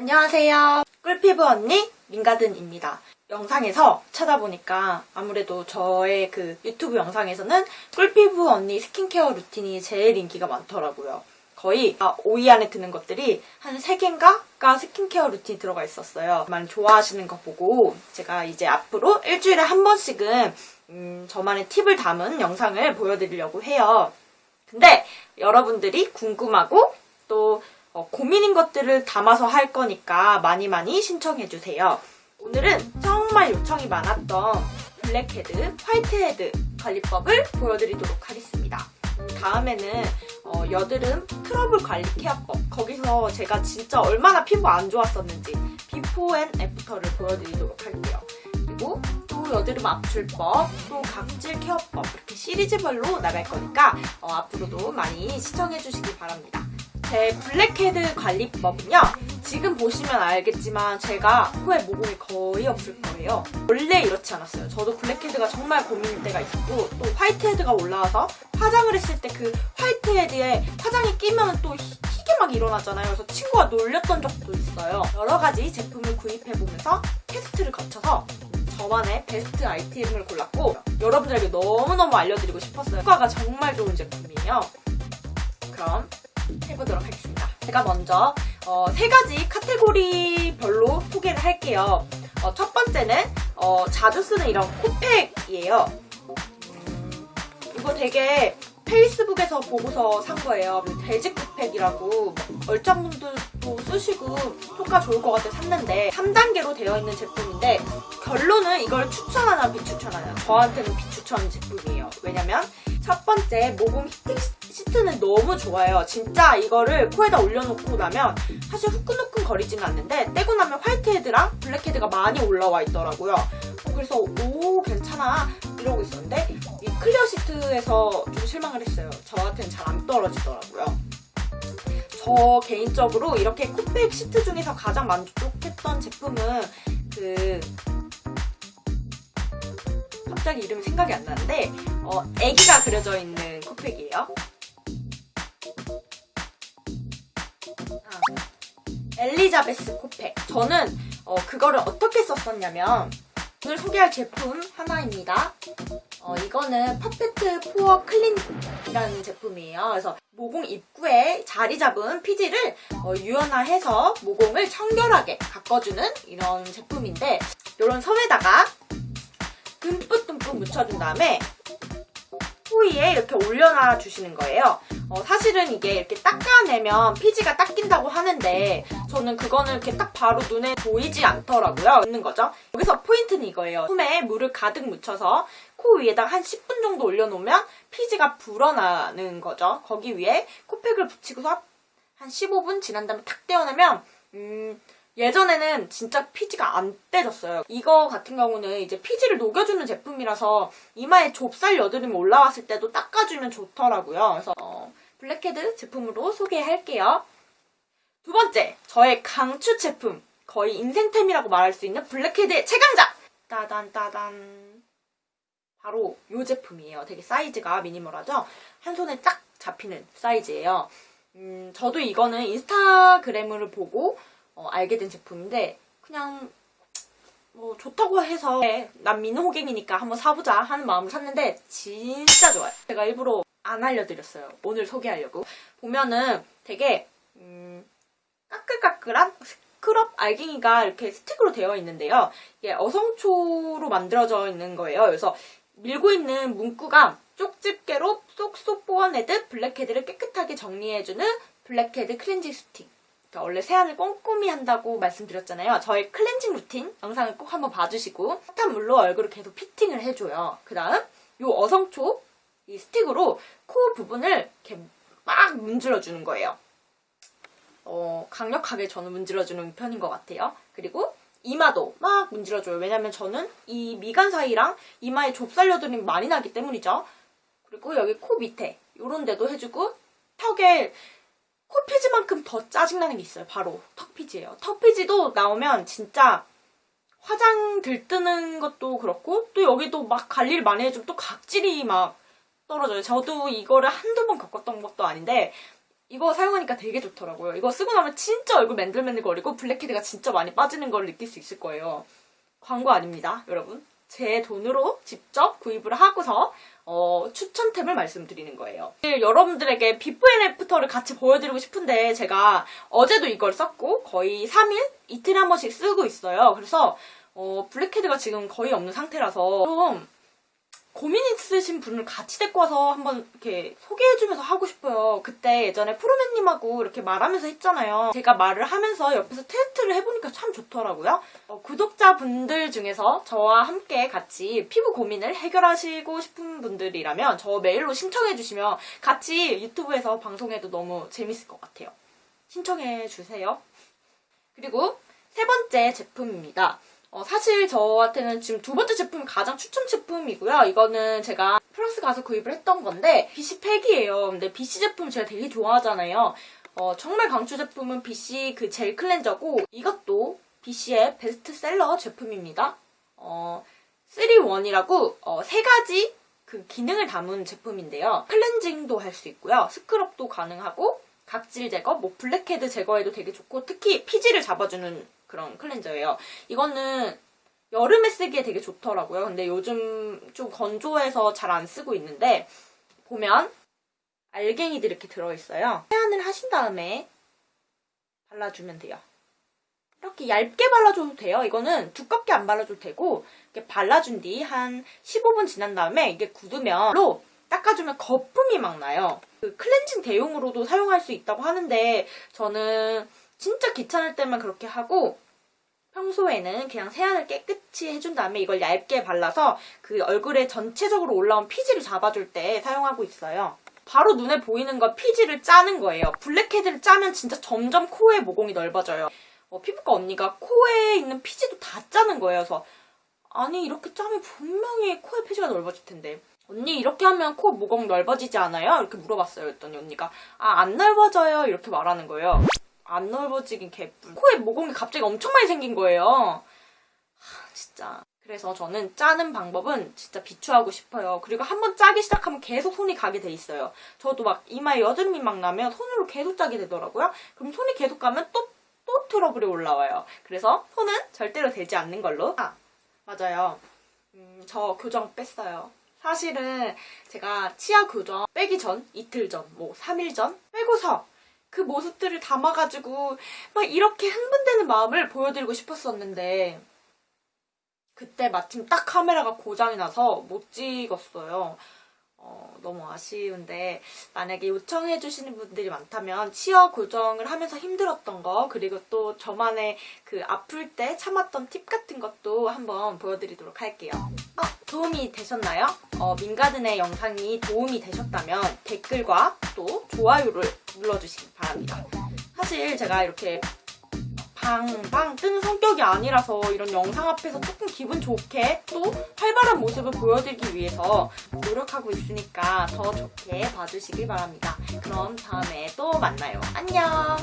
안녕하세요. 꿀피부 언니 민가든입니다. 영상에서 찾아보니까 아무래도 저의 그 유튜브 영상에서는 꿀피부 언니 스킨케어 루틴이 제일 인기가 많더라고요. 거의 5위 안에 드는 것들이 한 3개인가가 스킨케어 루틴이 들어가 있었어요. 많이 좋아하시는 거 보고 제가 이제 앞으로 일주일에 한 번씩은 음, 저만의 팁을 담은 영상을 보여드리려고 해요. 근데 여러분들이 궁금하고 또 어, 고민인 것들을 담아서 할 거니까 많이 많이 신청해주세요. 오늘은 정말 요청이 많았던 블랙헤드, 화이트헤드 관리법을 보여드리도록 하겠습니다. 다음에는 어, 여드름 트러블 관리 케어법 거기서 제가 진짜 얼마나 피부 안 좋았었는지 before and after를 보여드리도록 할게요. 그리고 또 여드름 압출법, 또 각질 케어법 이렇게 시리즈별로 나갈 거니까 어, 앞으로도 많이 시청해주시기 바랍니다. 제 블랙헤드 관리법은요. 지금 보시면 알겠지만 제가 코에 모공이 거의 없을 거예요. 원래 이렇지 않았어요. 저도 블랙헤드가 정말 고민일 때가 있었고 또 화이트헤드가 올라와서 화장을 했을 때 그 화이트헤드에 화장이 끼면 또 희, 희게 막 일어나잖아요. 그래서 친구가 놀렸던 적도 있어요. 여러 가지 제품을 구입해보면서 테스트를 거쳐서 저만의 베스트 아이템을 골랐고 여러분들에게 너무너무 알려드리고 싶었어요. 효과가 정말 좋은 제품이에요. 그럼 해보도록 하겠습니다. 제가 먼저 어, 세 가지 카테고리별로 소개를 할게요. 어, 첫 번째는 어, 자주 쓰는 이런 코팩이에요. 음, 이거 되게 페이스북에서 보고서 산 거예요. 돼지 코팩이라고 얼짱분들도 쓰시고 효과 좋을 것 같아 샀는데 3단계로 되어 있는 제품인데 결론은 이걸 추천하나 비추천하나 저한테는 비추천 제품이에요. 왜냐면 첫 번째 모공 heating 시트는 너무 좋아요. 진짜 이거를 코에다 올려놓고 나면 사실 후끈후끈 거리지는 않는데 떼고 나면 화이트헤드랑 블랙헤드가 많이 올라와 있더라고요. 어, 그래서 오 괜찮아 이러고 있었는데 이 clear 시트에서 좀 실망을 했어요. 저한테는 잘 안 떨어지더라고요. 저 개인적으로 이렇게 코팩 시트 중에서 가장 만족했던 제품은 그 갑자기 이름이 생각이 안 나는데 어, 애기가 그려져 있는 코팩이에요. 엘리자베스 코팩. 저는 어, 그거를 어떻게 썼었냐면 오늘 소개할 제품 하나입니다. 어, 이거는 Perfect Pore Clean이라는 제품이에요. 그래서 모공 입구에 자리 잡은 피지를 어, 유연화해서 모공을 청결하게 가꿔주는 이런 제품인데 이런 섬에다가 듬뿍듬뿍 묻혀준 다음에 코 위에 이렇게 올려놔 주시는 거예요. 어, 사실은 이게 이렇게 닦아내면 피지가 닦인다고 하는데 저는 그거는 이렇게 딱 바로 눈에 보이지 않더라고요. 있는 거죠. 여기서 포인트는 이거예요. 솜에 물을 가득 묻혀서 코 위에다가 한 10분 정도 올려놓으면 피지가 불어나는 거죠. 거기 위에 코팩을 붙이고서 한 15분 지난 다음에 탁 떼어내면 음... 예전에는 진짜 피지가 안 떼졌어요. 이거 같은 경우는 이제 피지를 녹여주는 제품이라서 이마에 좁쌀 여드름이 올라왔을 때도 닦아주면 좋더라고요. 그래서 어, 블랙헤드 제품으로 소개할게요. 두 번째, 저의 강추 제품. 거의 인생템이라고 말할 수 있는 블랙헤드의 최강자! 따단 따단 바로 이 제품이에요. 되게 사이즈가 미니멀하죠? 한 손에 쫙 잡히는 사이즈예요. 음, 저도 이거는 인스타그램을 보고 어, 알게 된 제품인데 그냥 뭐 좋다고 해서 난 민호갱이니까 한번 사보자 하는 마음으로 샀는데 진짜 좋아요. 제가 일부러 안 알려드렸어요. 오늘 소개하려고. 보면은 되게 음, 까끌까끌한 스크럽 알갱이가 이렇게 스틱으로 되어 있는데요. 이게 어성초로 만들어져 있는 거예요. 그래서 밀고 있는 문구가 쪽집게로 쏙쏙 뽑아내듯 블랙헤드를 깨끗하게 정리해주는 블랙헤드 클렌징 스틱. 그러니까 원래 세안을 꼼꼼히 한다고 말씀드렸잖아요. 저의 클렌징 루틴 영상을 꼭 한번 봐주시고 핫한 물로 얼굴을 계속 heating을 해줘요. 그 다음 이 어성초 이 스틱으로 코 부분을 이렇게 막 문질러주는 거예요. 어, 강력하게 저는 문질러주는 편인 것 같아요. 그리고 이마도 막 문질러줘요. 왜냐면 저는 이 미간 사이랑 이마에 좁쌀 여드름이 많이 나기 때문이죠. 그리고 여기 코 밑에 이런 데도 해주고 턱에 코피지만큼 더 짜증나는 게 있어요. 바로 턱피지예요. 턱피지도 나오면 진짜 화장 들뜨는 것도 그렇고 또 여기도 막 관리를 많이 해주면 또 각질이 막 떨어져요. 저도 이거를 한두 번 겪었던 것도 아닌데 이거 사용하니까 되게 좋더라고요. 이거 쓰고 나면 진짜 얼굴 맨들맨들 거리고 블랙헤드가 진짜 많이 빠지는 걸 느낄 수 있을 거예요. 광고 아닙니다, 여러분. 제 돈으로 직접 구입을 하고서 어, 추천템을 말씀드리는 거예요. 여러분들에게 before and after를 같이 보여드리고 싶은데 제가 어제도 이걸 썼고 거의 3일? 이틀에 한 번씩 쓰고 있어요. 그래서 어, 블랙헤드가 지금 거의 없는 상태라서 좀 고민 있으신 분을 같이 데리고 와서 한번 이렇게 소개해주면서 하고 싶어요. 그때 예전에 프로맨님하고 이렇게 말하면서 했잖아요. 제가 말을 하면서 옆에서 테스트를 해보니까 참 좋더라고요. 어, 구독자분들 중에서 저와 함께 같이 피부 고민을 해결하시고 싶은 분들이라면 저 메일로 신청해주시면 같이 유튜브에서 방송해도 너무 재밌을 것 같아요. 신청해주세요. 그리고 세 번째 제품입니다. 어, 사실 저한테는 지금 두 번째 제품이 가장 추천 제품이고요. 이거는 제가 플러스 가서 구입을 했던 건데 BC 팩이에요. 근데 BC 제품 제가 되게 좋아하잖아요. 어, 정말 강추 제품은 BC 그 젤 클렌저고 이것도 BC의 베스트셀러 제품입니다. 어, 3-1이라고 어, 세 가지 그 기능을 담은 제품인데요. 클렌징도 할 수 있고요. 스크럽도 가능하고 각질 제거, 뭐 블랙헤드 제거에도 되게 좋고 특히 피지를 잡아주는 그런 클렌저예요. 이거는 여름에 쓰기에 되게 좋더라고요. 근데 요즘 좀 건조해서 잘 안 쓰고 있는데 보면 알갱이들이 이렇게 들어있어요. 세안을 하신 다음에 발라주면 돼요. 이렇게 얇게 발라줘도 돼요. 이거는 두껍게 안 발라줘도 되고 이렇게 발라준 뒤 한 15분 지난 다음에 이게 굳으면 로 닦아주면 거품이 막 나요. 그 클렌징 대용으로도 사용할 수 있다고 하는데 저는 진짜 귀찮을 때만 그렇게 하고 평소에는 그냥 세안을 깨끗이 해준 다음에 이걸 얇게 발라서 그 얼굴에 전체적으로 올라온 피지를 잡아줄 때 사용하고 있어요. 바로 눈에 보이는 거 피지를 짜는 거예요. 블랙헤드를 짜면 진짜 점점 코의 모공이 넓어져요. 어, 피부과 언니가 코에 있는 피지도 다 짜는 거예요. 그래서 아니 이렇게 짜면 분명히 코의 피지가 넓어질 텐데 언니 이렇게 하면 코 모공 넓어지지 않아요? 이렇게 물어봤어요. 그랬더니 언니가 아 안 넓어져요 이렇게 말하는 거예요. 안 넓어지긴 개뿔. 코에 모공이 갑자기 엄청 많이 생긴 거예요. 하, 진짜. 그래서 저는 짜는 방법은 진짜 비추하고 싶어요. 그리고 한번 짜기 시작하면 계속 손이 가게 돼 있어요. 저도 막 이마에 여드름이 막 나면 손으로 계속 짜게 되더라고요. 그럼 손이 계속 가면 또, 또 트러블이 올라와요. 그래서 손은 절대로 되지 않는 걸로. 아, 맞아요. 음, 저 교정 뺐어요. 사실은 제가 치아 교정 빼기 전, 이틀 전, 뭐 3일 전 빼고서 그 모습들을 담아가지고 막 이렇게 흥분되는 마음을 보여드리고 싶었었는데 그때 마침 딱 카메라가 고장이 나서 못 찍었어요. 어, 너무 아쉬운데 만약에 요청해 주시는 분들이 많다면 치아 교정을 하면서 힘들었던 거 그리고 또 저만의 그 아플 때 참았던 팁 같은 것도 한번 보여드리도록 할게요. 어, 도움이 되셨나요? 어, 민가든의 영상이 도움이 되셨다면 댓글과 또 좋아요를 눌러주시기 바랍니다. 사실 제가 이렇게 방방 뜨는 성격이 아니라서 이런 영상 앞에서 조금 기분 좋게 또 활발한 모습을 보여드리기 위해서 노력하고 있으니까 더 좋게 봐주시길 바랍니다. 그럼 다음에 또 만나요. 안녕!